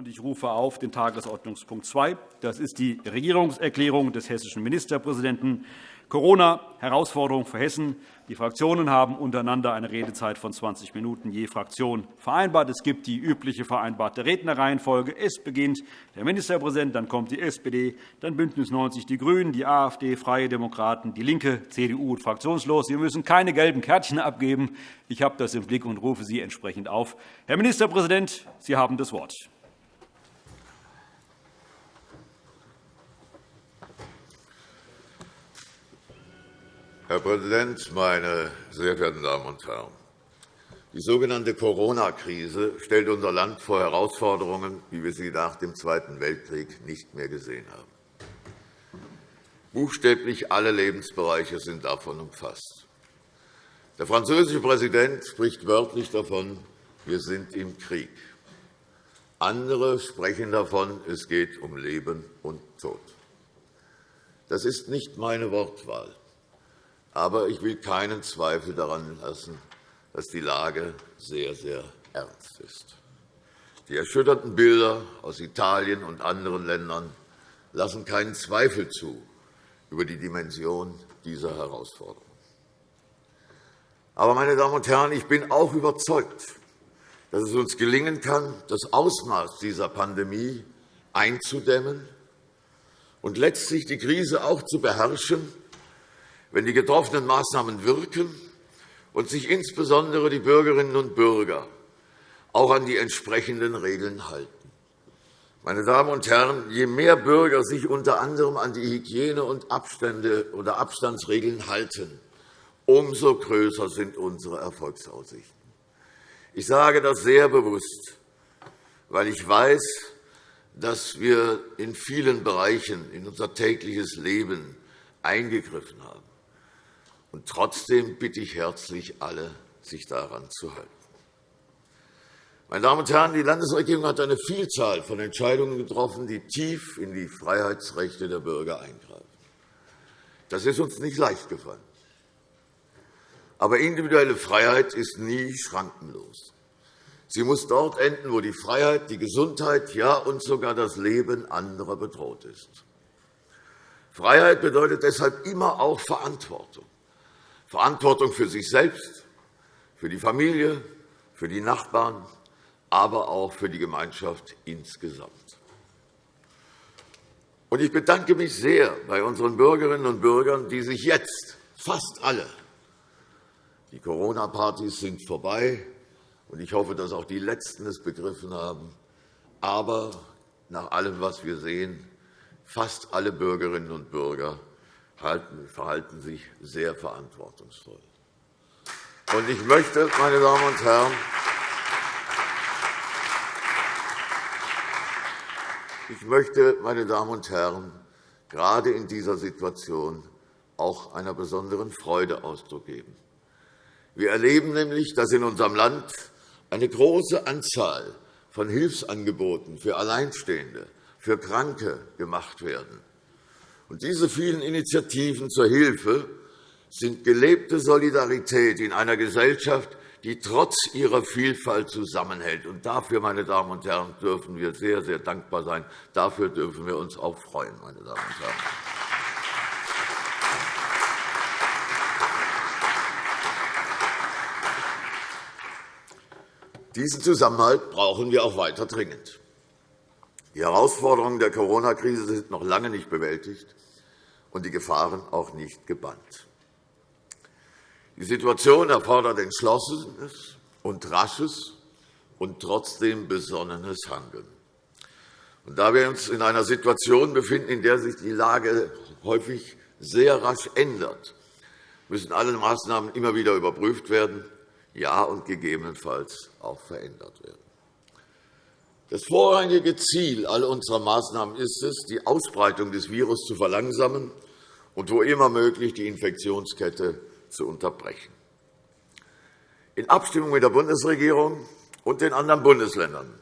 und ich rufe auf den Tagesordnungspunkt 2. Das ist die Regierungserklärung des hessischen Ministerpräsidenten Corona, Herausforderung für Hessen. Die Fraktionen haben untereinander eine Redezeit von 20 Minuten je Fraktion vereinbart. Es gibt die übliche vereinbarte Rednerreihenfolge. Es beginnt der Ministerpräsident, dann kommt die SPD, dann BÜNDNIS 90 die GRÜNEN, die AfD, Freie Demokraten, DIE LINKE, CDU und fraktionslos. Sie müssen keine gelben Kärtchen abgeben. Ich habe das im Blick und rufe Sie entsprechend auf. Herr Ministerpräsident, Sie haben das Wort. Herr Präsident, meine sehr verehrten Damen und Herren! Die sogenannte Corona-Krise stellt unser Land vor Herausforderungen, wie wir sie nach dem Zweiten Weltkrieg nicht mehr gesehen haben. Buchstäblich alle Lebensbereiche sind davon umfasst. Der französische Präsident spricht wörtlich davon, wir sind im Krieg. Andere sprechen davon, es geht um Leben und Tod. Das ist nicht meine Wortwahl. Aber ich will keinen Zweifel daran lassen, dass die Lage sehr, sehr ernst ist. Die erschütternden Bilder aus Italien und anderen Ländern lassen keinen Zweifel zu über die Dimension dieser Herausforderung. Aber, meine Damen und Herren, ich bin auch überzeugt, dass es uns gelingen kann, das Ausmaß dieser Pandemie einzudämmen und letztlich die Krise auch zu beherrschen, wenn die getroffenen Maßnahmen wirken und sich insbesondere die Bürgerinnen und Bürger auch an die entsprechenden Regeln halten. Meine Damen und Herren, je mehr Bürger sich unter anderem an die Hygiene- und Abstände oder Abstandsregeln halten, umso größer sind unsere Erfolgsaussichten. Ich sage das sehr bewusst, weil ich weiß, dass wir in vielen Bereichen in unser tägliches Leben eingegriffen haben. Und trotzdem bitte ich herzlich alle, sich daran zu halten. Meine Damen und Herren, die Landesregierung hat eine Vielzahl von Entscheidungen getroffen, die tief in die Freiheitsrechte der Bürger eingreifen. Das ist uns nicht leicht gefallen. Aber individuelle Freiheit ist nie schrankenlos. Sie muss dort enden, wo die Freiheit, die Gesundheit, ja und sogar das Leben anderer bedroht ist. Freiheit bedeutet deshalb immer auch Verantwortung. Verantwortung für sich selbst, für die Familie, für die Nachbarn, aber auch für die Gemeinschaft insgesamt. Ich bedanke mich sehr bei unseren Bürgerinnen und Bürgern, die sich jetzt fast alle die Corona-Partys sind vorbei, und ich hoffe, dass auch die Letzten es begriffen haben. Aber nach allem, was wir sehen, fast alle Bürgerinnen und Bürger verhalten sich sehr verantwortungsvoll. Ich möchte, meine Damen und Herren, ich möchte, meine Damen und Herren, gerade in dieser Situation auch einer besonderen Freude Ausdruck geben. Wir erleben nämlich, dass in unserem Land eine große Anzahl von Hilfsangeboten für Alleinstehende, für Kranke gemacht werden. Diese vielen Initiativen zur Hilfe sind gelebte Solidarität in einer Gesellschaft, die trotz ihrer Vielfalt zusammenhält. Und dafür, meine Damen und Herren, dürfen wir sehr, sehr dankbar sein. Dafür dürfen wir uns auch freuen, meine Damen und Herren. Diesen Zusammenhalt brauchen wir auch weiter dringend. Die Herausforderungen der Corona-Krise sind noch lange nicht bewältigt und die Gefahren auch nicht gebannt. Die Situation erfordert entschlossenes und rasches und trotzdem besonnenes Handeln. Und da wir uns in einer Situation befinden, in der sich die Lage häufig sehr rasch ändert, müssen alle Maßnahmen immer wieder überprüft werden, ja und gegebenenfalls auch verändert werden. Das vorrangige Ziel all unserer Maßnahmen ist es, die Ausbreitung des Virus zu verlangsamen und wo immer möglich die Infektionskette zu unterbrechen. In Abstimmung mit der Bundesregierung und den anderen Bundesländern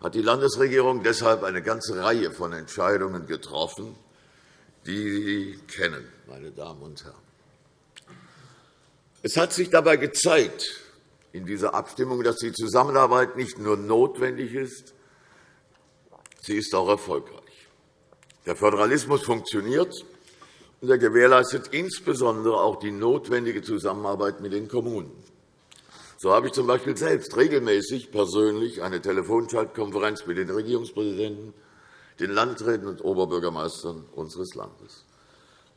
hat die Landesregierung deshalb eine ganze Reihe von Entscheidungen getroffen, die Sie kennen, meine Damen und Herren. Es hat sich dabei gezeigt in dieser Abstimmung, dass die Zusammenarbeit nicht nur notwendig ist, Sie ist auch erfolgreich. Der Föderalismus funktioniert, und er gewährleistet insbesondere auch die notwendige Zusammenarbeit mit den Kommunen. So habe ich z.B. selbst regelmäßig persönlich eine Telefonschaltkonferenz mit den Regierungspräsidenten, den Landräten und Oberbürgermeistern unseres Landes.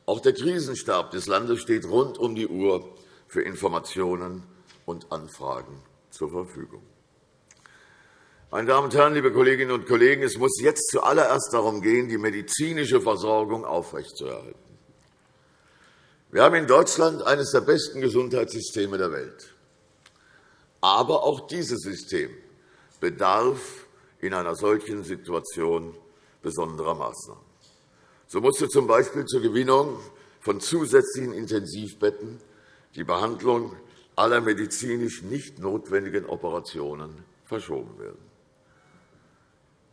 Auch der Krisenstab des Landes steht rund um die Uhr für Informationen und Anfragen zur Verfügung. Meine Damen und Herren, liebe Kolleginnen und Kollegen, es muss jetzt zuallererst darum gehen, die medizinische Versorgung aufrechtzuerhalten. Wir haben in Deutschland eines der besten Gesundheitssysteme der Welt. Aber auch dieses System bedarf in einer solchen Situation besonderer Maßnahmen. So musste z. B. zur Gewinnung von zusätzlichen Intensivbetten die Behandlung aller medizinisch nicht notwendigen Operationen verschoben werden.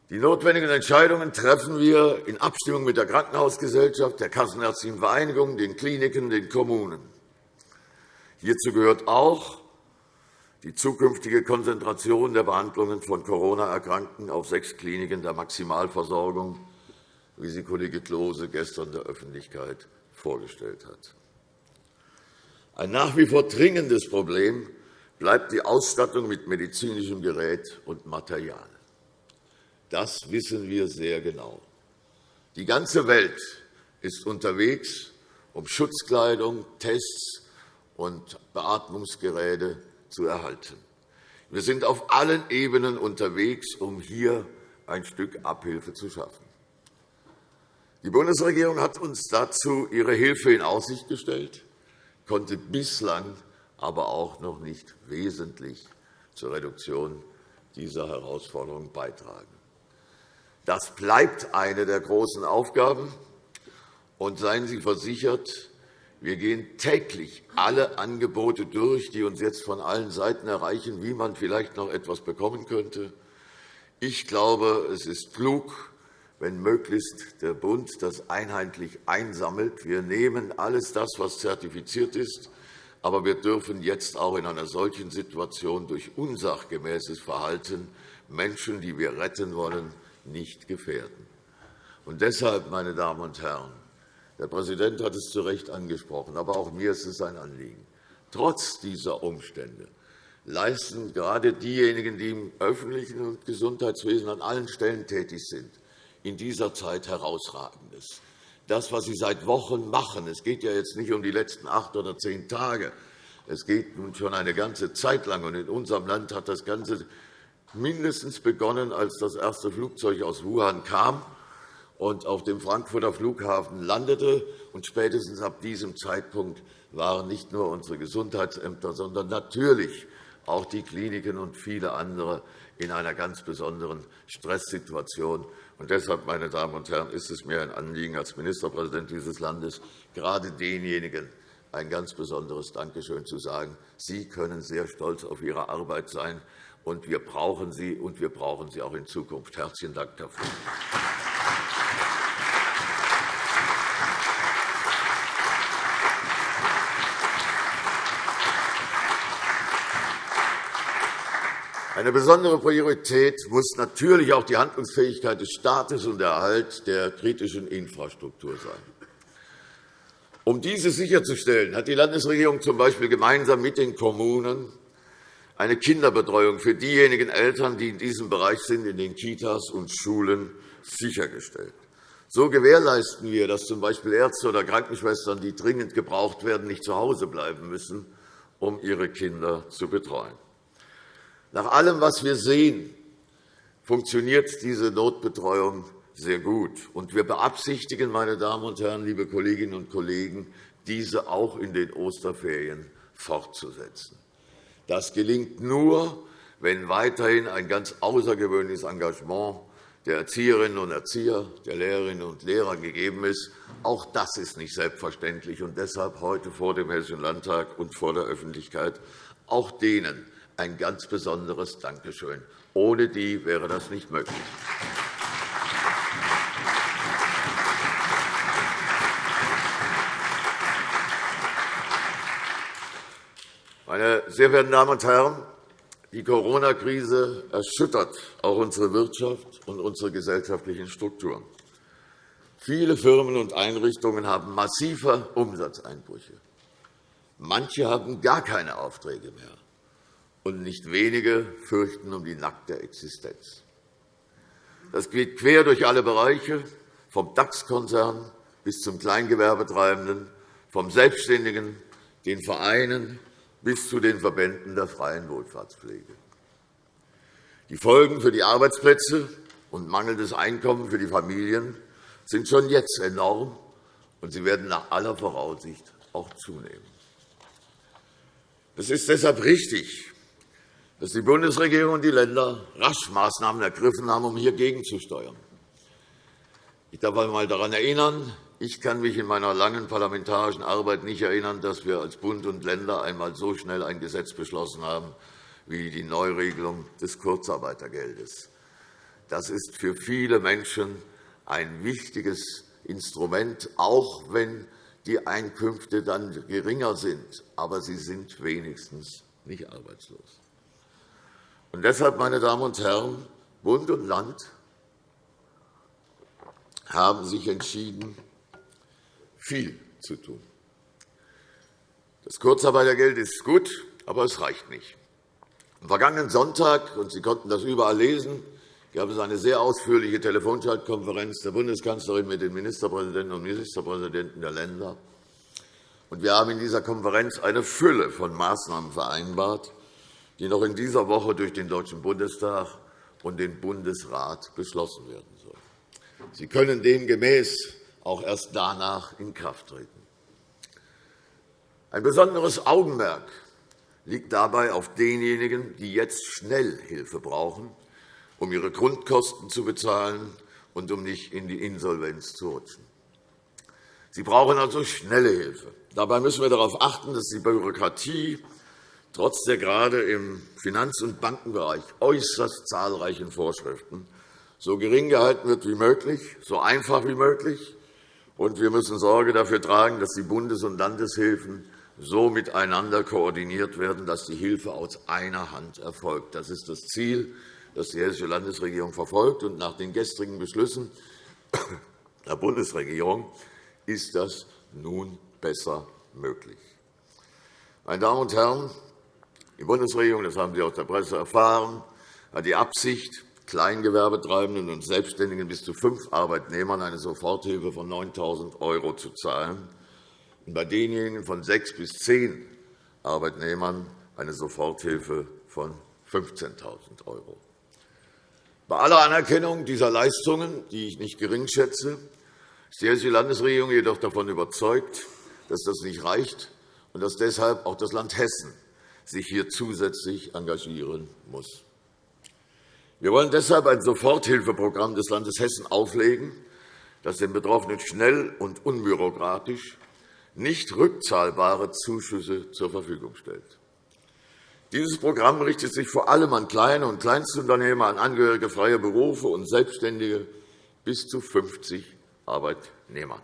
Die notwendigen Entscheidungen treffen wir in Abstimmung mit der Krankenhausgesellschaft, der Kassenärztlichen Vereinigung, den Kliniken, den Kommunen. Hierzu gehört auch die zukünftige Konzentration der Behandlungen von Corona-Erkrankten auf sechs Kliniken der Maximalversorgung, wie sie Kollege Klose gestern der Öffentlichkeit vorgestellt hat. Ein nach wie vor dringendes Problem bleibt die Ausstattung mit medizinischem Gerät und Material. Das wissen wir sehr genau. Die ganze Welt ist unterwegs, um Schutzkleidung, Tests und Beatmungsgeräte zu erhalten. Wir sind auf allen Ebenen unterwegs, um hier ein Stück Abhilfe zu schaffen. Die Bundesregierung hat uns dazu ihre Hilfe in Aussicht gestellt, konnte bislang aber auch noch nicht wesentlich zur Reduktion dieser Herausforderung beitragen. Das bleibt eine der großen Aufgaben. Und seien Sie versichert, wir gehen täglich alle Angebote durch, die uns jetzt von allen Seiten erreichen, wie man vielleicht noch etwas bekommen könnte. Ich glaube, es ist klug, wenn möglichst der Bund das einheitlich einsammelt. Wir nehmen alles das, was zertifiziert ist, aber wir dürfen jetzt auch in einer solchen Situation durch unsachgemäßes Verhalten Menschen, die wir retten wollen, nicht gefährden. Und deshalb, meine Damen und Herren, der Präsident hat es zu Recht angesprochen, aber auch mir ist es ein Anliegen. Trotz dieser Umstände leisten gerade diejenigen, die im öffentlichen Gesundheitswesen an allen Stellen tätig sind, in dieser Zeit herausragendes. Das, was Sie seit Wochen machen, es geht ja jetzt nicht um die letzten acht oder zehn Tage, es geht nun schon eine ganze Zeit lang. Und in unserem Land hat das Ganze mindestens begonnen, als das erste Flugzeug aus Wuhan kam und auf dem Frankfurter Flughafen landete. Und spätestens ab diesem Zeitpunkt waren nicht nur unsere Gesundheitsämter, sondern natürlich auch die Kliniken und viele andere in einer ganz besonderen Stresssituation. Und deshalb, meine Damen und Herren, ist es mir ein Anliegen als Ministerpräsident dieses Landes, gerade denjenigen ein ganz besonderes Dankeschön zu sagen. Sie können sehr stolz auf Ihre Arbeit sein und wir brauchen sie, und wir brauchen sie auch in Zukunft. Herzlichen Dank dafür. Eine besondere Priorität muss natürlich auch die Handlungsfähigkeit des Staates und der Erhalt der kritischen Infrastruktur sein. Um diese sicherzustellen, hat die Landesregierung z. B. gemeinsam mit den Kommunen eine Kinderbetreuung für diejenigen Eltern, die in diesem Bereich sind, in den Kitas und Schulen sichergestellt. So gewährleisten wir, dass z. B. Ärzte oder Krankenschwestern, die dringend gebraucht werden, nicht zu Hause bleiben müssen, um ihre Kinder zu betreuen. Nach allem, was wir sehen, funktioniert diese Notbetreuung sehr gut. Und wir beabsichtigen, meine Damen und Herren, liebe Kolleginnen und Kollegen, diese auch in den Osterferien fortzusetzen. Das gelingt nur, wenn weiterhin ein ganz außergewöhnliches Engagement der Erzieherinnen und Erzieher, der Lehrerinnen und Lehrer gegeben ist. Auch das ist nicht selbstverständlich. Und deshalb heute vor dem Hessischen Landtag und vor der Öffentlichkeit auch denen ein ganz besonderes Dankeschön. Ohne die wäre das nicht möglich. Meine sehr verehrten Damen und Herren, Die Corona-Krise erschüttert auch unsere Wirtschaft und unsere gesellschaftlichen Strukturen. Viele Firmen und Einrichtungen haben massive Umsatzeinbrüche. Manche haben gar keine Aufträge mehr, und nicht wenige fürchten um die nackte Existenz. Das geht quer durch alle Bereiche, vom DAX-Konzern bis zum Kleingewerbetreibenden, vom Selbstständigen, den Vereinen bis zu den Verbänden der freien Wohlfahrtspflege. Die Folgen für die Arbeitsplätze und mangelndes Einkommen für die Familien sind schon jetzt enorm, und sie werden nach aller Voraussicht auch zunehmen. Es ist deshalb richtig, dass die Bundesregierung und die Länder rasch Maßnahmen ergriffen haben, um hier gegenzusteuern. Ich darf einmal daran erinnern, ich kann mich in meiner langen parlamentarischen Arbeit nicht erinnern, dass wir als Bund und Länder einmal so schnell ein Gesetz beschlossen haben wie die Neuregelung des Kurzarbeitergeldes. Das ist für viele Menschen ein wichtiges Instrument, auch wenn die Einkünfte dann geringer sind. Aber sie sind wenigstens nicht arbeitslos. Und deshalb, meine Damen und Herren, Bund und Land haben sich entschieden, viel zu tun. Das Kurzarbeitergeld ist gut, aber es reicht nicht. Am vergangenen Sonntag, und Sie konnten das überall lesen, gab es eine sehr ausführliche Telefonschaltkonferenz der Bundeskanzlerin mit den Ministerpräsidenten und Ministerpräsidenten der Länder. Wir haben in dieser Konferenz eine Fülle von Maßnahmen vereinbart, die noch in dieser Woche durch den Deutschen Bundestag und den Bundesrat beschlossen werden sollen. Sie können demgemäß auch erst danach in Kraft treten. Ein besonderes Augenmerk liegt dabei auf denjenigen, die jetzt schnell Hilfe brauchen, um ihre Grundkosten zu bezahlen und um nicht in die Insolvenz zu rutschen. Sie brauchen also schnelle Hilfe. Dabei müssen wir darauf achten, dass die Bürokratie trotz der gerade im Finanz- und Bankenbereich äußerst zahlreichen Vorschriften so gering gehalten wird wie möglich, so einfach wie möglich. Und wir müssen Sorge dafür tragen, dass die Bundes- und Landeshilfen so miteinander koordiniert werden, dass die Hilfe aus einer Hand erfolgt. Das ist das Ziel, das die Hessische Landesregierung verfolgt. Und nach den gestrigen Beschlüssen der Bundesregierung ist das nun besser möglich. Meine Damen und Herren, die Bundesregierung, das haben Sie aus der Presse erfahren, hat die Absicht, Kleingewerbetreibenden und Selbstständigen bis zu fünf Arbeitnehmern eine Soforthilfe von 9.000 € zu zahlen und bei denjenigen von sechs bis zehn Arbeitnehmern eine Soforthilfe von 15.000 €. Bei aller Anerkennung dieser Leistungen, die ich nicht gering schätze, ist die Hessische Landesregierung jedoch davon überzeugt, dass das nicht reicht und dass deshalb auch das Land Hessen sich hier zusätzlich engagieren muss. Wir wollen deshalb ein Soforthilfeprogramm des Landes Hessen auflegen, das den Betroffenen schnell und unbürokratisch nicht rückzahlbare Zuschüsse zur Verfügung stellt. Dieses Programm richtet sich vor allem an kleine und Kleinstunternehmer, an Angehörige freier Berufe und Selbstständige bis zu 50 Arbeitnehmern.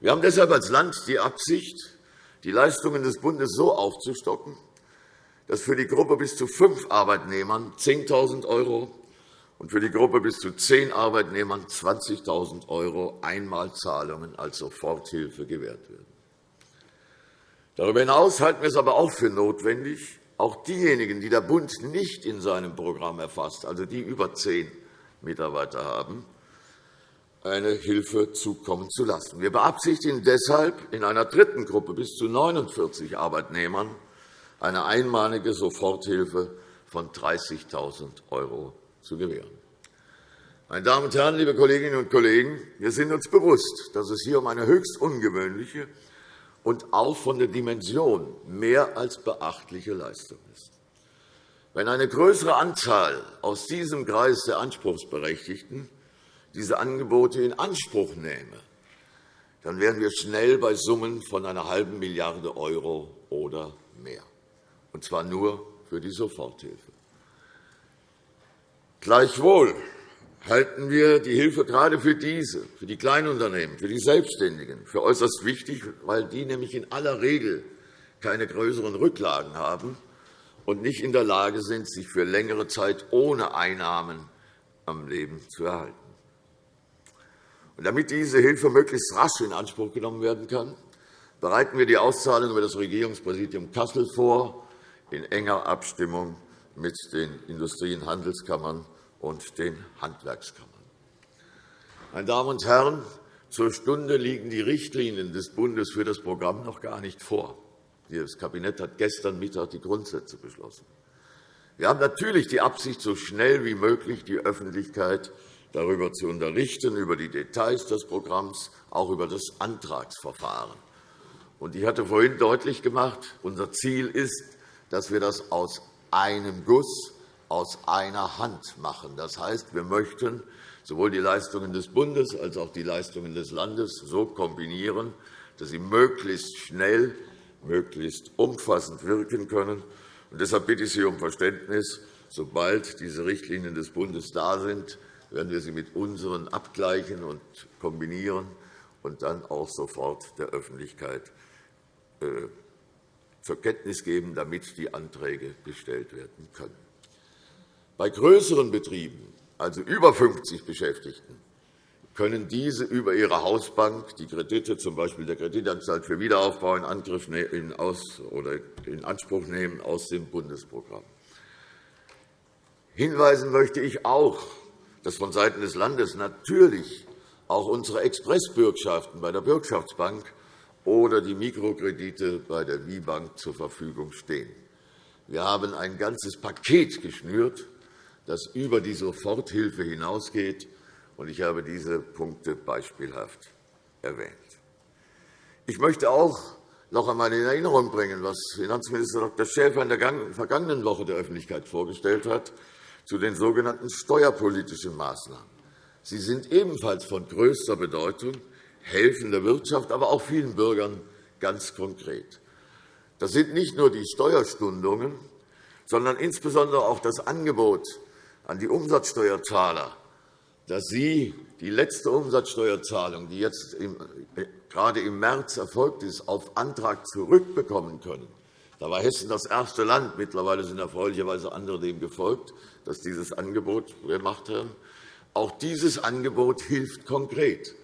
Wir haben deshalb als Land die Absicht, die Leistungen des Bundes so aufzustocken, dass für die Gruppe bis zu fünf Arbeitnehmern 10.000 € und für die Gruppe bis zu zehn Arbeitnehmern 20.000 € Einmalzahlungen als Soforthilfe gewährt werden. Darüber hinaus halten wir es aber auch für notwendig, auch diejenigen, die der Bund nicht in seinem Programm erfasst, also die über zehn Mitarbeiter haben, eine Hilfe zukommen zu lassen. Wir beabsichtigen deshalb, in einer dritten Gruppe bis zu 49 Arbeitnehmern eine einmalige Soforthilfe von 30.000 € zu gewähren. Meine Damen und Herren, liebe Kolleginnen und Kollegen, wir sind uns bewusst, dass es hier um eine höchst ungewöhnliche und auch von der Dimension mehr als beachtliche Leistung ist. Wenn eine größere Anzahl aus diesem Kreis der Anspruchsberechtigten diese Angebote in Anspruch nähme, dann wären wir schnell bei Summen von einer halben Milliarde € oder mehr, und zwar nur für die Soforthilfe. Gleichwohl halten wir die Hilfe gerade für diese, für die Kleinunternehmen, für die Selbstständigen, für äußerst wichtig, weil die nämlich in aller Regel keine größeren Rücklagen haben und nicht in der Lage sind, sich für längere Zeit ohne Einnahmen am Leben zu erhalten. Und damit diese Hilfe möglichst rasch in Anspruch genommen werden kann, bereiten wir die Auszahlung über das Regierungspräsidium Kassel vor, in enger Abstimmung mit den Industrie- und Handelskammern und den Handwerkskammern. Meine Damen und Herren, zur Stunde liegen die Richtlinien des Bundes für das Programm noch gar nicht vor. Das Kabinett hat gestern Mittag die Grundsätze beschlossen. Wir haben natürlich die Absicht, so schnell wie möglich die Öffentlichkeit darüber zu unterrichten, über die Details des Programms, auch über das Antragsverfahren. Ich hatte vorhin deutlich gemacht, unser Ziel ist, dass wir das aus einem Guss, aus einer Hand machen. Das heißt, wir möchten sowohl die Leistungen des Bundes als auch die Leistungen des Landes so kombinieren, dass sie möglichst schnell möglichst umfassend wirken können. Und deshalb bitte ich Sie um Verständnis. Sobald diese Richtlinien des Bundes da sind, werden wir sie mit unseren abgleichen und kombinieren und dann auch sofort der Öffentlichkeit äh, zur Kenntnis geben, damit die Anträge gestellt werden können. Bei größeren Betrieben, also über 50 Beschäftigten, können diese über ihre Hausbank die Kredite, z. B. der Kreditanstalt für Wiederaufbau, in, Angriff in, aus, oder in Anspruch nehmen aus dem Bundesprogramm. Hinweisen möchte ich auch, dass vonseiten des Landes natürlich auch unsere Expressbürgschaften bei der Bürgschaftsbank oder die Mikrokredite bei der WIBank zur Verfügung stehen. Wir haben ein ganzes Paket geschnürt, das über die Soforthilfe hinausgeht und ich habe diese Punkte beispielhaft erwähnt. Ich möchte auch noch einmal in Erinnerung bringen, was Finanzminister Dr. Schäfer in der vergangenen Woche der Öffentlichkeit vorgestellt hat zu den sogenannten steuerpolitischen Maßnahmen. Sie sind ebenfalls von größter Bedeutung, helfen der Wirtschaft, aber auch vielen Bürgern ganz konkret. Das sind nicht nur die Steuerstundungen, sondern insbesondere auch das Angebot an die Umsatzsteuerzahler, dass Sie die letzte Umsatzsteuerzahlung, die jetzt äh, gerade im März erfolgt ist, auf Antrag zurückbekommen können. Da war Hessen das erste Land. Mittlerweile sind erfreulicherweise andere dem gefolgt, dass dieses Angebot gemacht haben. Auch dieses Angebot hilft konkret.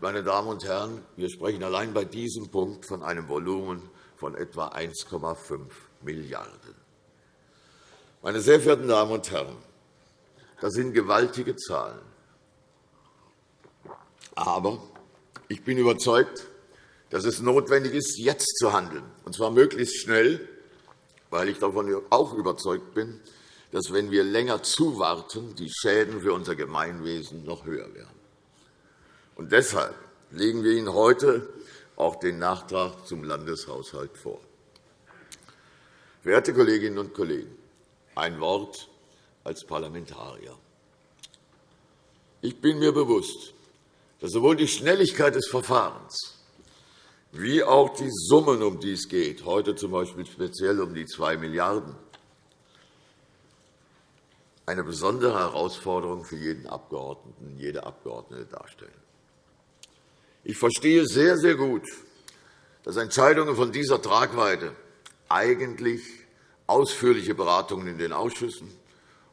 Meine Damen und Herren, wir sprechen allein bei diesem Punkt von einem Volumen von etwa 1,5 Milliarden Meine sehr verehrten Damen und Herren, das sind gewaltige Zahlen. Aber ich bin überzeugt, dass es notwendig ist, jetzt zu handeln, und zwar möglichst schnell, weil ich davon auch überzeugt bin, dass, wenn wir länger zuwarten, die Schäden für unser Gemeinwesen noch höher werden. Und deshalb legen wir Ihnen heute auch den Nachtrag zum Landeshaushalt vor. Verehrte Kolleginnen und Kollegen, ein Wort als Parlamentarier. Ich bin mir bewusst, dass sowohl die Schnelligkeit des Verfahrens wie auch die Summen, um die es geht, heute z.B. speziell um die 2 Milliarden €, eine besondere Herausforderung für jeden Abgeordneten, jede Abgeordnete darstellen. Ich verstehe sehr, sehr gut, dass Entscheidungen von dieser Tragweite eigentlich ausführliche Beratungen in den Ausschüssen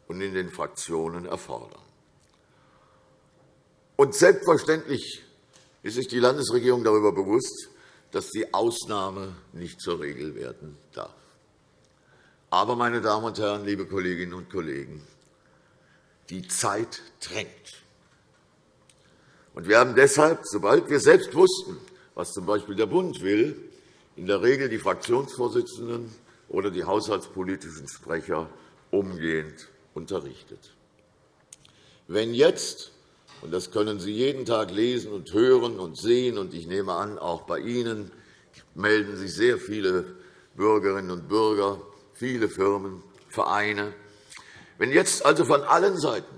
und in den Fraktionen erfordern. Und selbstverständlich ist sich die Landesregierung darüber bewusst, dass die Ausnahme nicht zur Regel werden darf. Aber, meine Damen und Herren, liebe Kolleginnen und Kollegen, die Zeit drängt. Und wir haben deshalb, sobald wir selbst wussten, was z.B. der Bund will, in der Regel die Fraktionsvorsitzenden oder die haushaltspolitischen Sprecher umgehend unterrichtet. Wenn jetzt, und das können Sie jeden Tag lesen und hören und sehen, und ich nehme an, auch bei Ihnen melden sich sehr viele Bürgerinnen und Bürger, viele Firmen, Vereine. Wenn jetzt also von allen Seiten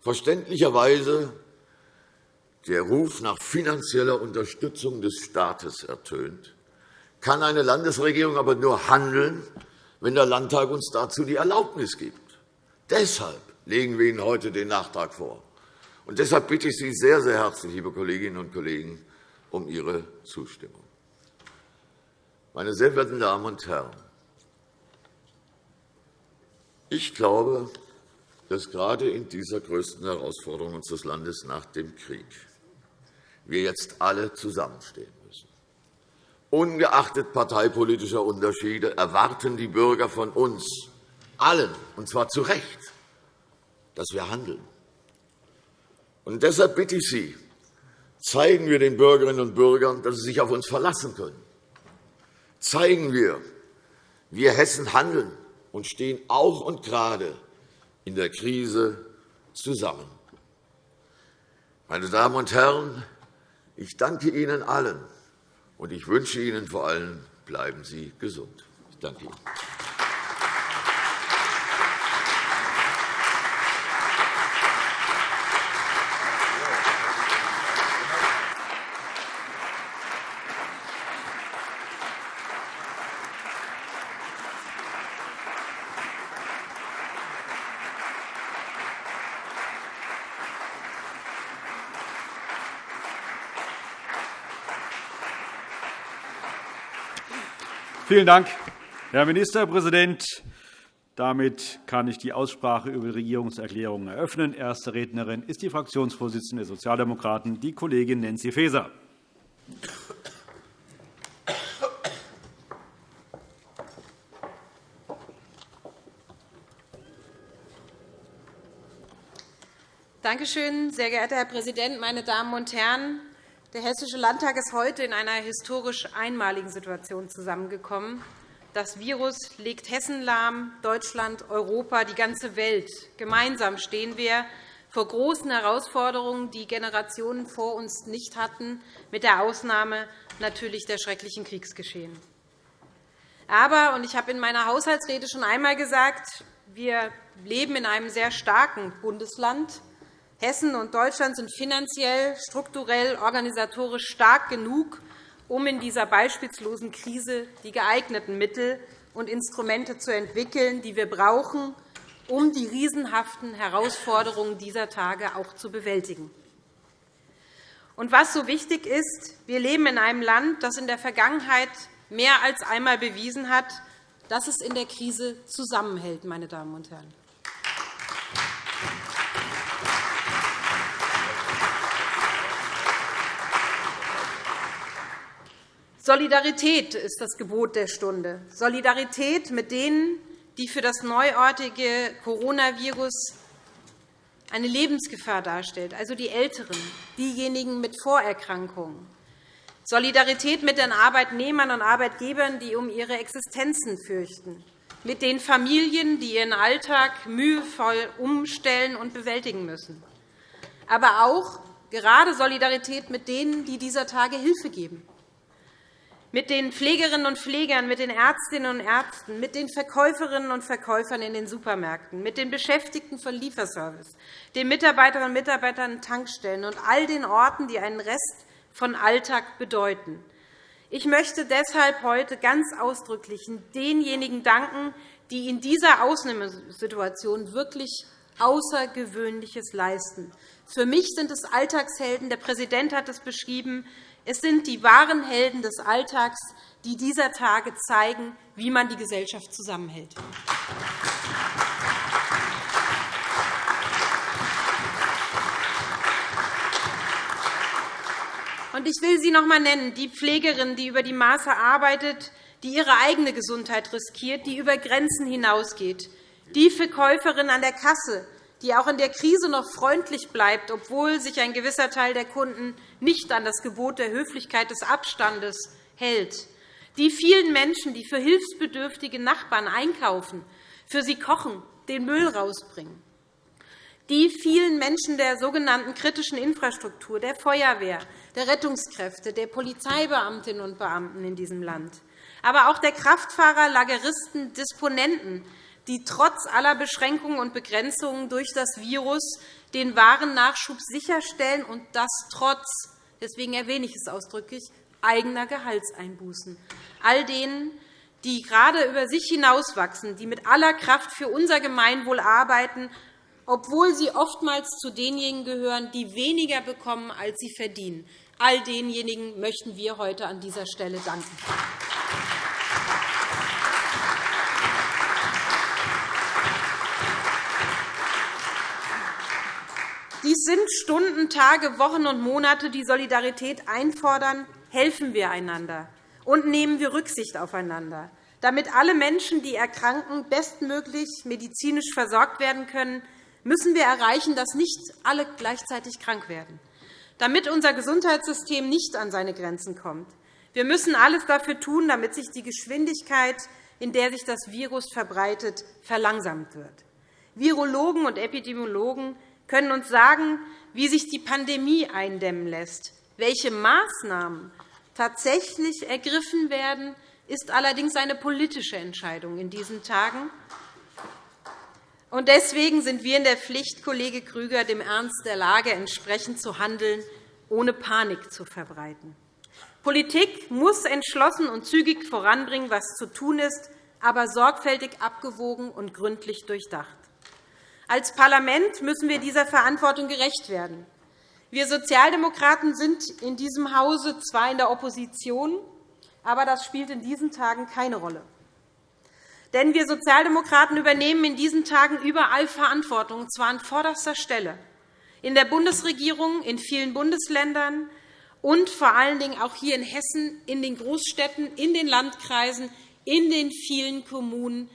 verständlicherweise der Ruf nach finanzieller Unterstützung des Staates ertönt, kann eine Landesregierung aber nur handeln, wenn der Landtag uns dazu die Erlaubnis gibt. Deshalb legen wir Ihnen heute den Nachtrag vor. Und deshalb bitte ich Sie sehr, sehr herzlich, liebe Kolleginnen und Kollegen, um Ihre Zustimmung. Meine sehr verehrten Damen und Herren, Ich glaube, dass gerade in dieser größten Herausforderung unseres Landes nach dem Krieg wir jetzt alle zusammenstehen müssen. Ungeachtet parteipolitischer Unterschiede erwarten die Bürger von uns allen, und zwar zu Recht, dass wir handeln. Und deshalb bitte ich Sie, zeigen wir den Bürgerinnen und Bürgern, dass sie sich auf uns verlassen können. Zeigen wir, wir Hessen handeln und stehen auch und gerade in der Krise zusammen. Meine Damen und Herren, ich danke Ihnen allen, und ich wünsche Ihnen vor allem, bleiben Sie gesund. Ich danke Ihnen. Vielen Dank, Herr Ministerpräsident. Damit kann ich die Aussprache über die Regierungserklärungen eröffnen. Erste Rednerin ist die Fraktionsvorsitzende der Sozialdemokraten, die Kollegin Nancy Faeser. Danke schön, sehr geehrter Herr Präsident, meine Damen und Herren! Der Hessische Landtag ist heute in einer historisch einmaligen Situation zusammengekommen. Das Virus legt Hessen lahm, Deutschland, Europa, die ganze Welt. Gemeinsam stehen wir vor großen Herausforderungen, die Generationen vor uns nicht hatten, mit der Ausnahme natürlich der schrecklichen Kriegsgeschehen. Aber, und ich habe in meiner Haushaltsrede schon einmal gesagt, wir leben in einem sehr starken Bundesland. Hessen und Deutschland sind finanziell, strukturell, organisatorisch stark genug, um in dieser beispielslosen Krise die geeigneten Mittel und Instrumente zu entwickeln, die wir brauchen, um die riesenhaften Herausforderungen dieser Tage auch zu bewältigen. Und was so wichtig ist, wir leben in einem Land, das in der Vergangenheit mehr als einmal bewiesen hat, dass es in der Krise zusammenhält. Meine Damen und Herren. Solidarität ist das Gebot der Stunde. Solidarität mit denen, die für das neuartige Coronavirus eine Lebensgefahr darstellt, also die Älteren, diejenigen mit Vorerkrankungen. Solidarität mit den Arbeitnehmern und Arbeitgebern, die um ihre Existenzen fürchten, mit den Familien, die ihren Alltag mühevoll umstellen und bewältigen müssen, aber auch gerade Solidarität mit denen, die dieser Tage Hilfe geben, mit den Pflegerinnen und Pflegern, mit den Ärztinnen und Ärzten, mit den Verkäuferinnen und Verkäufern in den Supermärkten, mit den Beschäftigten von Lieferservice, den Mitarbeiterinnen und Mitarbeitern in Tankstellen und all den Orten, die einen Rest von Alltag bedeuten. Ich möchte deshalb heute ganz ausdrücklich denjenigen danken, die in dieser Ausnahmesituation wirklich Außergewöhnliches leisten. Für mich sind es Alltagshelden. Der Präsident hat es beschrieben. Es sind die wahren Helden des Alltags, die dieser Tage zeigen, wie man die Gesellschaft zusammenhält. Ich will sie noch einmal nennen, die Pflegerin, die über die Maße arbeitet, die ihre eigene Gesundheit riskiert, die über Grenzen hinausgeht, die Verkäuferin an der Kasse, die auch in der Krise noch freundlich bleibt, obwohl sich ein gewisser Teil der Kunden nicht an das Gebot der Höflichkeit des Abstandes hält. Die vielen Menschen, die für hilfsbedürftige Nachbarn einkaufen, für sie kochen, den Müll rausbringen. Die vielen Menschen der sogenannten kritischen Infrastruktur, der Feuerwehr, der Rettungskräfte, der Polizeibeamtinnen und Beamten in diesem Land, aber auch der Kraftfahrer, Lageristen, Disponenten, die trotz aller Beschränkungen und Begrenzungen durch das Virus den Warennachschub sicherstellen, und das trotz, deswegen erwähne ich es ausdrücklich, eigener Gehaltseinbußen. All denen, die gerade über sich hinauswachsen, die mit aller Kraft für unser Gemeinwohl arbeiten, obwohl sie oftmals zu denjenigen gehören, die weniger bekommen, als sie verdienen. All denjenigen möchten wir heute an dieser Stelle danken. Dies sind Stunden, Tage, Wochen und Monate, die Solidarität einfordern. Helfen wir einander und nehmen wir Rücksicht aufeinander, damit alle Menschen, die erkranken, bestmöglich medizinisch versorgt werden können, müssen wir erreichen, dass nicht alle gleichzeitig krank werden, damit unser Gesundheitssystem nicht an seine Grenzen kommt. Wir müssen alles dafür tun, damit sich die Geschwindigkeit, in der sich das Virus verbreitet, verlangsamt wird. Virologen und Epidemiologen können uns sagen, wie sich die Pandemie eindämmen lässt. Welche Maßnahmen tatsächlich ergriffen werden, ist allerdings eine politische Entscheidung in diesen Tagen. Deswegen sind wir in der Pflicht, Kollege Krüger, dem Ernst der Lage entsprechend zu handeln, ohne Panik zu verbreiten. Politik muss entschlossen und zügig voranbringen, was zu tun ist, aber sorgfältig abgewogen und gründlich durchdacht. Als Parlament müssen wir dieser Verantwortung gerecht werden. Wir Sozialdemokraten sind in diesem Hause zwar in der Opposition, aber das spielt in diesen Tagen keine Rolle. Denn wir Sozialdemokraten übernehmen in diesen Tagen überall Verantwortung, und zwar an vorderster Stelle, in der Bundesregierung, in vielen Bundesländern und vor allen Dingen auch hier in Hessen, in den Großstädten, in den Landkreisen, in den vielen Kommunen.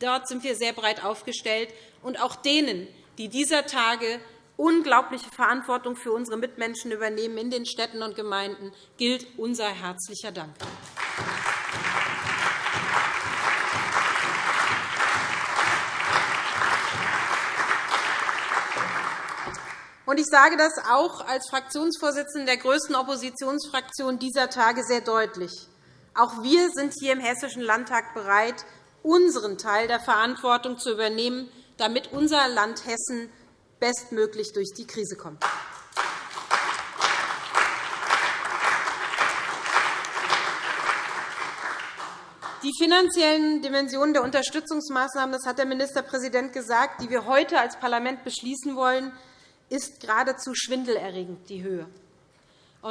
Dort sind wir sehr breit aufgestellt. Und auch denen, die dieser Tage unglaubliche Verantwortung für unsere Mitmenschen übernehmen in den Städten und Gemeinden, gilt unser herzlicher Dank. Ich sage das auch als Fraktionsvorsitzende der größten Oppositionsfraktion dieser Tage sehr deutlich. Auch wir sind hier im Hessischen Landtag bereit, unseren Teil der Verantwortung zu übernehmen, damit unser Land Hessen bestmöglich durch die Krise kommt. Die finanziellen Dimensionen der Unterstützungsmaßnahmen, das hat der Ministerpräsident gesagt, die wir heute als Parlament beschließen wollen, ist geradezu schwindelerregend, die Höhe.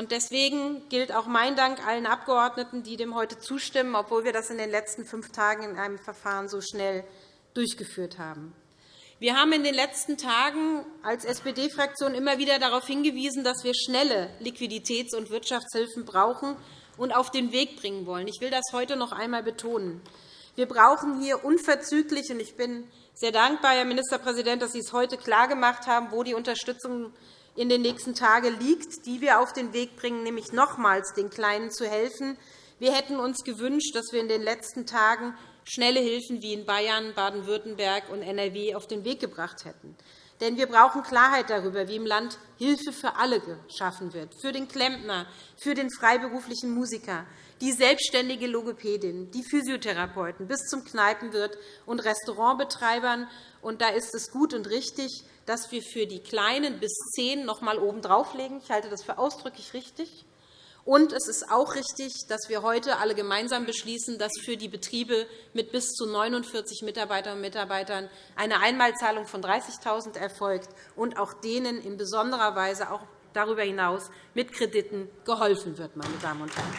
Deswegen gilt auch mein Dank allen Abgeordneten, die dem heute zustimmen, obwohl wir das in den letzten fünf Tagen in einem Verfahren so schnell durchgeführt haben. Wir haben in den letzten Tagen als SPD-Fraktion immer wieder darauf hingewiesen, dass wir schnelle Liquiditäts- und Wirtschaftshilfen brauchen und auf den Weg bringen wollen. Ich will das heute noch einmal betonen. Wir brauchen hier unverzüglich, und ich bin sehr dankbar, Herr Ministerpräsident, dass Sie es heute klargemacht haben, wo die Unterstützung in den nächsten Tagen liegt, die wir auf den Weg bringen, nämlich nochmals den Kleinen zu helfen. Wir hätten uns gewünscht, dass wir in den letzten Tagen schnelle Hilfen wie in Bayern, Baden-Württemberg und NRW auf den Weg gebracht hätten. Denn wir brauchen Klarheit darüber, wie im Land Hilfe für alle geschaffen wird, für den Klempner, für den freiberuflichen Musiker, die selbstständige Logopädin, die Physiotherapeuten bis zum Kneipenwirt und Restaurantbetreibern. Und da ist es gut und richtig, dass wir für die Kleinen bis zehn noch einmal oben drauflegen. Ich halte das für ausdrücklich richtig. Und es ist auch richtig, dass wir heute alle gemeinsam beschließen, dass für die Betriebe mit bis zu 49 Mitarbeiterinnen und Mitarbeitern eine Einmalzahlung von 30.000 € erfolgt und auch denen in besonderer Weise auch darüber hinaus mit Krediten geholfen wird. Meine Damen und Herren.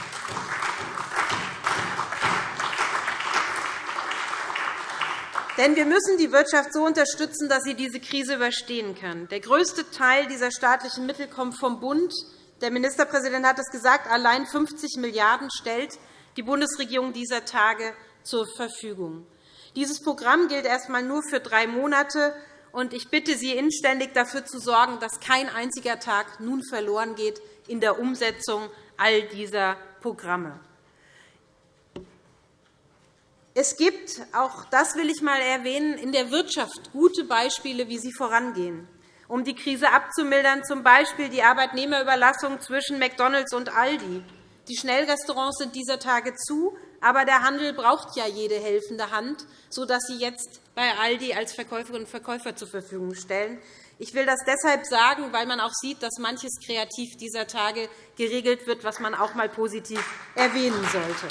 Denn wir müssen die Wirtschaft so unterstützen, dass sie diese Krise überstehen kann. Der größte Teil dieser staatlichen Mittel kommt vom Bund. Der Ministerpräsident hat es gesagt, allein 50 Milliarden € stellt die Bundesregierung dieser Tage zur Verfügung. Dieses Programm gilt erst einmal nur für drei Monate. und Ich bitte Sie inständig, dafür zu sorgen, dass kein einziger Tag nun verloren geht in der Umsetzung all dieser Programme. Es gibt, auch das will ich einmal erwähnen, in der Wirtschaft gute Beispiele, wie sie vorangehen um die Krise abzumildern, z. B. die Arbeitnehmerüberlassung zwischen McDonald's und Aldi. Die Schnellrestaurants sind dieser Tage zu, aber der Handel braucht ja jede helfende Hand, sodass sie jetzt bei Aldi als Verkäuferinnen und Verkäufer zur Verfügung stellen. Ich will das deshalb sagen, weil man auch sieht, dass manches kreativ dieser Tage geregelt wird, was man auch einmal positiv erwähnen sollte.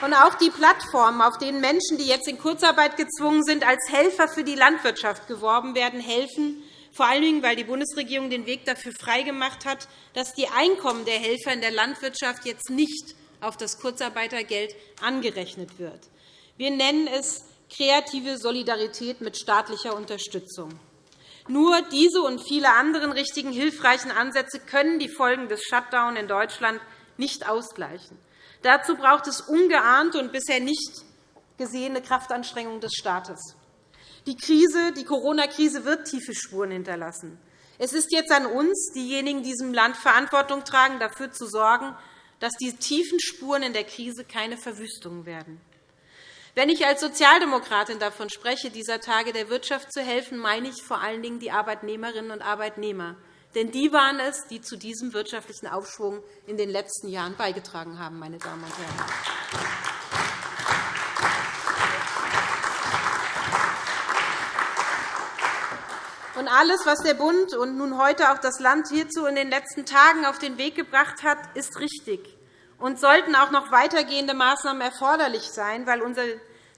Und auch die Plattformen, auf denen Menschen, die jetzt in Kurzarbeit gezwungen sind, als Helfer für die Landwirtschaft geworben werden, helfen, vor allen Dingen, weil die Bundesregierung den Weg dafür freigemacht hat, dass die Einkommen der Helfer in der Landwirtschaft jetzt nicht auf das Kurzarbeitergeld angerechnet wird. Wir nennen es kreative Solidarität mit staatlicher Unterstützung. Nur diese und viele andere richtigen, hilfreichen Ansätze können die Folgen des Shutdown in Deutschland nicht ausgleichen. Dazu braucht es ungeahnte und bisher nicht gesehene Kraftanstrengungen des Staates. Die Krise, die Corona-Krise wird tiefe Spuren hinterlassen. Es ist jetzt an uns, diejenigen, die diesem Land Verantwortung tragen, dafür zu sorgen, dass die tiefen Spuren in der Krise keine Verwüstungen werden. Wenn ich als Sozialdemokratin davon spreche, dieser Tage der Wirtschaft zu helfen, meine ich vor allen Dingen die Arbeitnehmerinnen und Arbeitnehmer. Denn die waren es, die zu diesem wirtschaftlichen Aufschwung in den letzten Jahren beigetragen haben. Meine Damen und Herren. Und alles, was der Bund und nun heute auch das Land hierzu in den letzten Tagen auf den Weg gebracht hat, ist richtig. Und sollten auch noch weitergehende Maßnahmen erforderlich sein, weil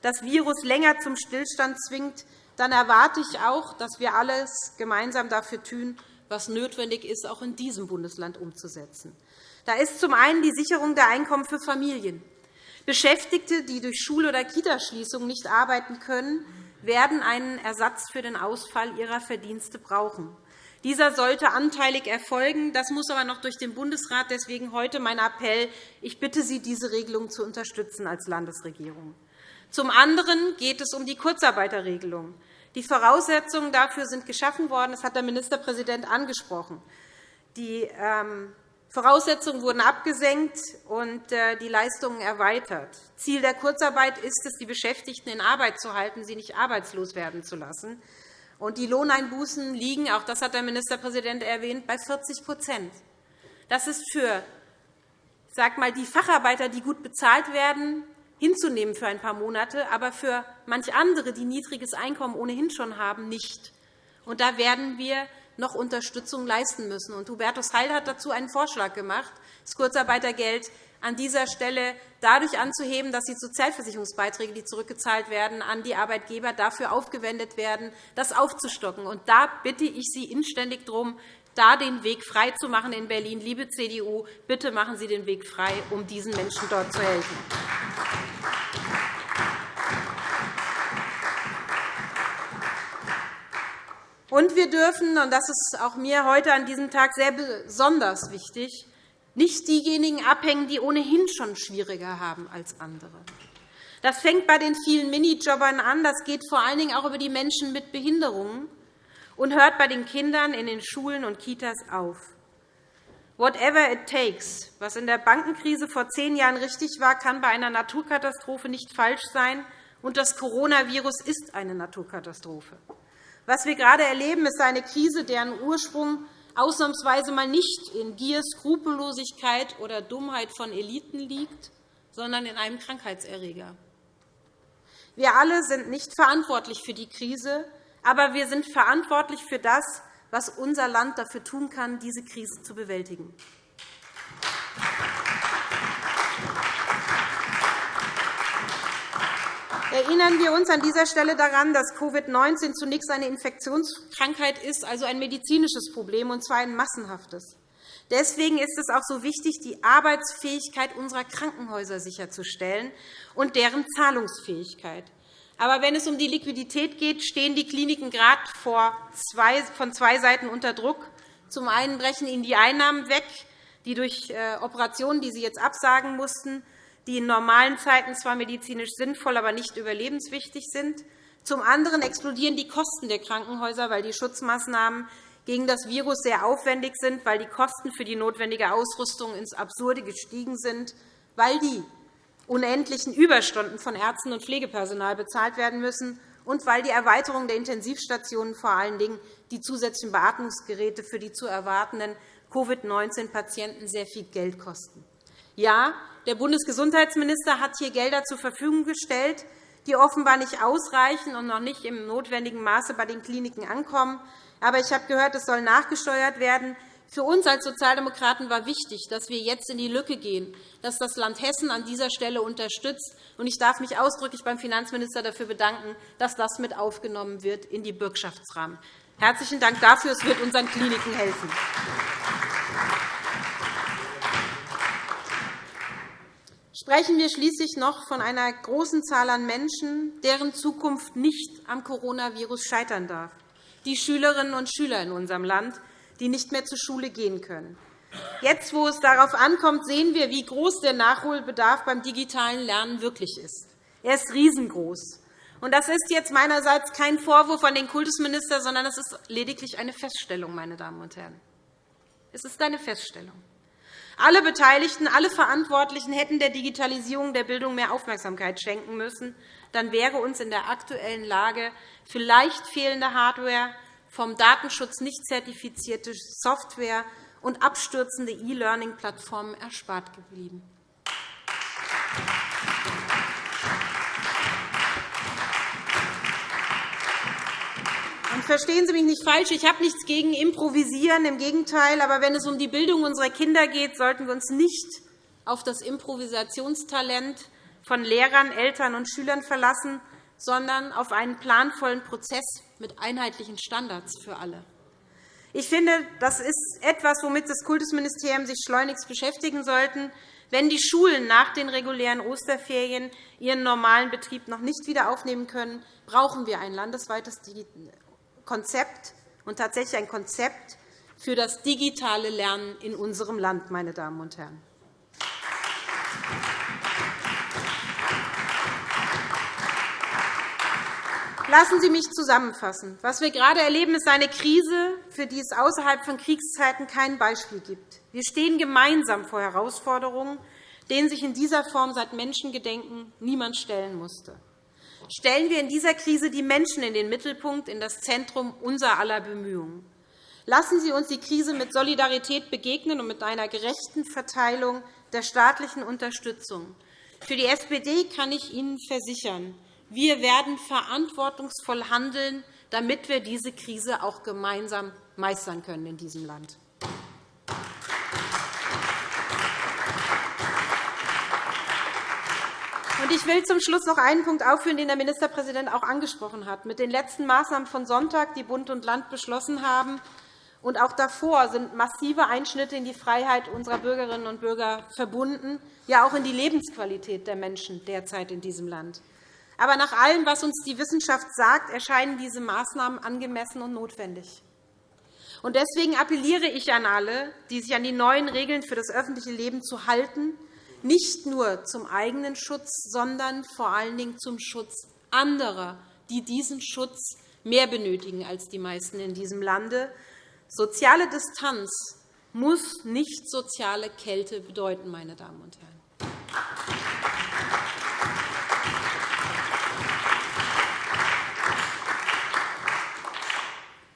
das Virus länger zum Stillstand zwingt, dann erwarte ich auch, dass wir alles gemeinsam dafür tun, was notwendig ist, auch in diesem Bundesland umzusetzen. Da ist zum einen die Sicherung der Einkommen für Familien. Beschäftigte, die durch Schul- oder Kitaschließungen nicht arbeiten können, werden einen Ersatz für den Ausfall ihrer Verdienste brauchen. Dieser sollte anteilig erfolgen. Das muss aber noch durch den Bundesrat. Deswegen heute mein Appell. Ich bitte Sie, diese Regelung zu unterstützen als Landesregierung. Zum anderen geht es um die Kurzarbeiterregelung. Die Voraussetzungen dafür sind geschaffen worden. Das hat der Ministerpräsident angesprochen. Die ähm, Voraussetzungen wurden abgesenkt und äh, die Leistungen erweitert. Ziel der Kurzarbeit ist es, die Beschäftigten in Arbeit zu halten, sie nicht arbeitslos werden zu lassen. Und die Lohneinbußen liegen, auch das hat der Ministerpräsident erwähnt, bei 40% Das ist für sag mal, die Facharbeiter, die gut bezahlt werden, hinzunehmen für ein paar Monate, aber für manch andere, die niedriges Einkommen ohnehin schon haben, nicht. Und da werden wir noch Unterstützung leisten müssen. Und Hubertus Heil hat dazu einen Vorschlag gemacht, das Kurzarbeitergeld an dieser Stelle dadurch anzuheben, dass die Sozialversicherungsbeiträge, die zurückgezahlt werden, an die Arbeitgeber dafür aufgewendet werden, das aufzustocken. Und da bitte ich Sie inständig darum, da den Weg frei zu machen in Berlin. Liebe CDU, bitte machen Sie den Weg frei, um diesen Menschen dort zu helfen. Und wir dürfen, und das ist auch mir heute an diesem Tag sehr besonders wichtig, nicht diejenigen abhängen, die ohnehin schon schwieriger haben als andere. Das fängt bei den vielen Minijobbern an. Das geht vor allen Dingen auch über die Menschen mit Behinderungen und hört bei den Kindern in den Schulen und Kitas auf. Whatever it takes, was in der Bankenkrise vor zehn Jahren richtig war, kann bei einer Naturkatastrophe nicht falsch sein. Und das Coronavirus ist eine Naturkatastrophe. Was wir gerade erleben, ist eine Krise, deren Ursprung ausnahmsweise mal nicht in Gier, Skrupellosigkeit oder Dummheit von Eliten liegt, sondern in einem Krankheitserreger. Wir alle sind nicht verantwortlich für die Krise, aber wir sind verantwortlich für das, was unser Land dafür tun kann, diese Krise zu bewältigen. Erinnern wir uns an dieser Stelle daran, dass Covid-19 zunächst eine Infektionskrankheit ist, also ein medizinisches Problem, und zwar ein massenhaftes. Deswegen ist es auch so wichtig, die Arbeitsfähigkeit unserer Krankenhäuser sicherzustellen und deren Zahlungsfähigkeit. Aber wenn es um die Liquidität geht, stehen die Kliniken gerade von zwei Seiten unter Druck. Zum einen brechen ihnen die Einnahmen weg, die durch äh, Operationen, die sie jetzt absagen mussten, die in normalen Zeiten zwar medizinisch sinnvoll, aber nicht überlebenswichtig sind. Zum anderen explodieren die Kosten der Krankenhäuser, weil die Schutzmaßnahmen gegen das Virus sehr aufwendig sind, weil die Kosten für die notwendige Ausrüstung ins Absurde gestiegen sind, weil die unendlichen Überstunden von Ärzten und Pflegepersonal bezahlt werden müssen und weil die Erweiterung der Intensivstationen vor allen Dingen die zusätzlichen Beatmungsgeräte für die zu erwartenden COVID-19-Patienten sehr viel Geld kosten. Ja, der Bundesgesundheitsminister hat hier Gelder zur Verfügung gestellt, die offenbar nicht ausreichen und noch nicht im notwendigen Maße bei den Kliniken ankommen. Aber ich habe gehört, es soll nachgesteuert werden. Für uns als Sozialdemokraten war wichtig, dass wir jetzt in die Lücke gehen, dass das Land Hessen an dieser Stelle unterstützt. Ich darf mich ausdrücklich beim Finanzminister dafür bedanken, dass das mit aufgenommen wird in die Bürgschaftsrahmen. Herzlichen Dank dafür. Es wird unseren Kliniken helfen. sprechen wir schließlich noch von einer großen Zahl an Menschen, deren Zukunft nicht am Coronavirus scheitern darf, die Schülerinnen und Schüler in unserem Land, die nicht mehr zur Schule gehen können. Jetzt, wo es darauf ankommt, sehen wir, wie groß der Nachholbedarf beim digitalen Lernen wirklich ist. Er ist riesengroß. Das ist jetzt meinerseits kein Vorwurf an den Kultusminister, sondern es ist lediglich eine Feststellung. Meine Damen und Herren. Es ist eine Feststellung. Alle Beteiligten, alle Verantwortlichen hätten der Digitalisierung der Bildung mehr Aufmerksamkeit schenken müssen. Dann wäre uns in der aktuellen Lage vielleicht fehlende Hardware, vom Datenschutz nicht zertifizierte Software und abstürzende E-Learning-Plattformen erspart geblieben. Verstehen Sie mich nicht falsch, ich habe nichts gegen Improvisieren, im Gegenteil. Aber wenn es um die Bildung unserer Kinder geht, sollten wir uns nicht auf das Improvisationstalent von Lehrern, Eltern und Schülern verlassen, sondern auf einen planvollen Prozess mit einheitlichen Standards für alle. Ich finde, das ist etwas, womit das Kultusministerium sich schleunigst beschäftigen sollte. Wenn die Schulen nach den regulären Osterferien ihren normalen Betrieb noch nicht wieder aufnehmen können, brauchen wir ein landesweites Konzept und tatsächlich ein Konzept für das digitale Lernen in unserem Land. Meine Damen und Herren. Lassen Sie mich zusammenfassen. Was wir gerade erleben, ist eine Krise, für die es außerhalb von Kriegszeiten kein Beispiel gibt. Wir stehen gemeinsam vor Herausforderungen, denen sich in dieser Form seit Menschengedenken niemand stellen musste. Stellen wir in dieser Krise die Menschen in den Mittelpunkt, in das Zentrum unserer aller Bemühungen. Lassen Sie uns die Krise mit Solidarität begegnen und mit einer gerechten Verteilung der staatlichen Unterstützung. Für die SPD kann ich Ihnen versichern, wir werden verantwortungsvoll handeln, damit wir diese Krise auch gemeinsam meistern können in diesem Land. Ich will zum Schluss noch einen Punkt aufführen, den der Ministerpräsident auch angesprochen hat. Mit den letzten Maßnahmen von Sonntag, die Bund und Land beschlossen haben, und auch davor sind massive Einschnitte in die Freiheit unserer Bürgerinnen und Bürger verbunden, ja auch in die Lebensqualität der Menschen derzeit in diesem Land. Aber nach allem, was uns die Wissenschaft sagt, erscheinen diese Maßnahmen angemessen und notwendig. Deswegen appelliere ich an alle, die sich an die neuen Regeln für das öffentliche Leben zu halten, nicht nur zum eigenen Schutz, sondern vor allen Dingen zum Schutz anderer, die diesen Schutz mehr benötigen als die meisten in diesem Lande. Soziale Distanz muss nicht soziale Kälte bedeuten, meine Damen und Herren.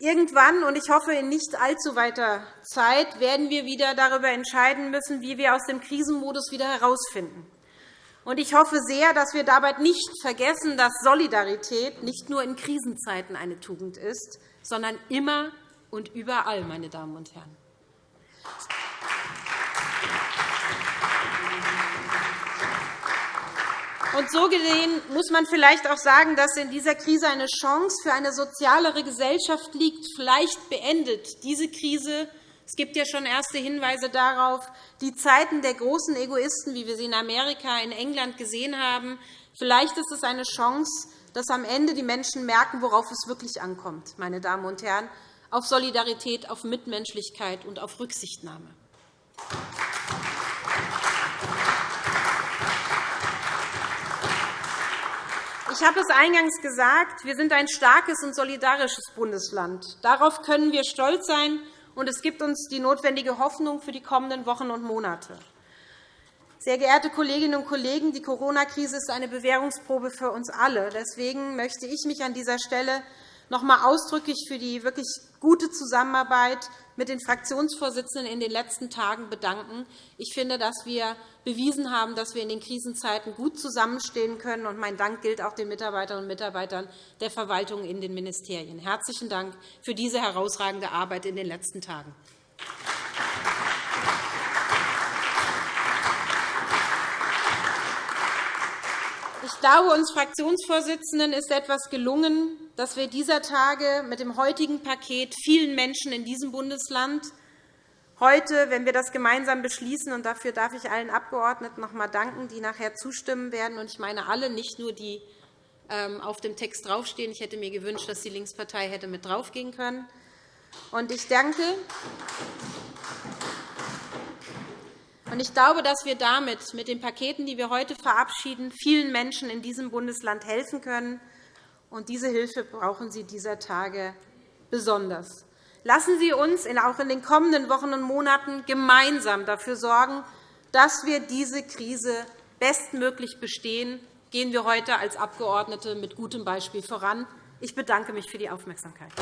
Irgendwann, und ich hoffe in nicht allzu weiter Zeit, werden wir wieder darüber entscheiden müssen, wie wir aus dem Krisenmodus wieder herausfinden. Ich hoffe sehr, dass wir dabei nicht vergessen, dass Solidarität nicht nur in Krisenzeiten eine Tugend ist, sondern immer und überall, meine Damen und Herren. Und so gesehen muss man vielleicht auch sagen, dass in dieser Krise eine Chance für eine sozialere Gesellschaft liegt. Vielleicht beendet diese Krise es gibt ja schon erste Hinweise darauf, die Zeiten der großen Egoisten, wie wir sie in Amerika, in England gesehen haben. Vielleicht ist es eine Chance, dass am Ende die Menschen merken, worauf es wirklich ankommt, meine Damen und Herren, auf Solidarität, auf Mitmenschlichkeit und auf Rücksichtnahme. Ich habe es eingangs gesagt, wir sind ein starkes und solidarisches Bundesland. Darauf können wir stolz sein, und es gibt uns die notwendige Hoffnung für die kommenden Wochen und Monate. Sehr geehrte Kolleginnen und Kollegen, die Corona-Krise ist eine Bewährungsprobe für uns alle. Deswegen möchte ich mich an dieser Stelle noch einmal ausdrücklich für die wirklich gute Zusammenarbeit mit den Fraktionsvorsitzenden in den letzten Tagen bedanken. Ich finde, dass wir bewiesen haben, dass wir in den Krisenzeiten gut zusammenstehen können. Und mein Dank gilt auch den Mitarbeiterinnen und Mitarbeitern der Verwaltung in den Ministerien. Herzlichen Dank für diese herausragende Arbeit in den letzten Tagen. Glaube, uns Fraktionsvorsitzenden ist etwas gelungen, dass wir dieser Tage mit dem heutigen Paket vielen Menschen in diesem Bundesland heute, wenn wir das gemeinsam beschließen, und dafür darf ich allen Abgeordneten noch einmal danken, die nachher zustimmen werden, und ich meine alle, nicht nur die ähm, auf dem Text draufstehen. Ich hätte mir gewünscht, dass die Linkspartei hätte mit draufgehen können. Und ich danke. Ich glaube, dass wir damit, mit den Paketen, die wir heute verabschieden, vielen Menschen in diesem Bundesland helfen können. Und diese Hilfe brauchen sie dieser Tage besonders. Lassen Sie uns auch in den kommenden Wochen und Monaten gemeinsam dafür sorgen, dass wir diese Krise bestmöglich bestehen. Gehen wir heute als Abgeordnete mit gutem Beispiel voran. Ich bedanke mich für die Aufmerksamkeit.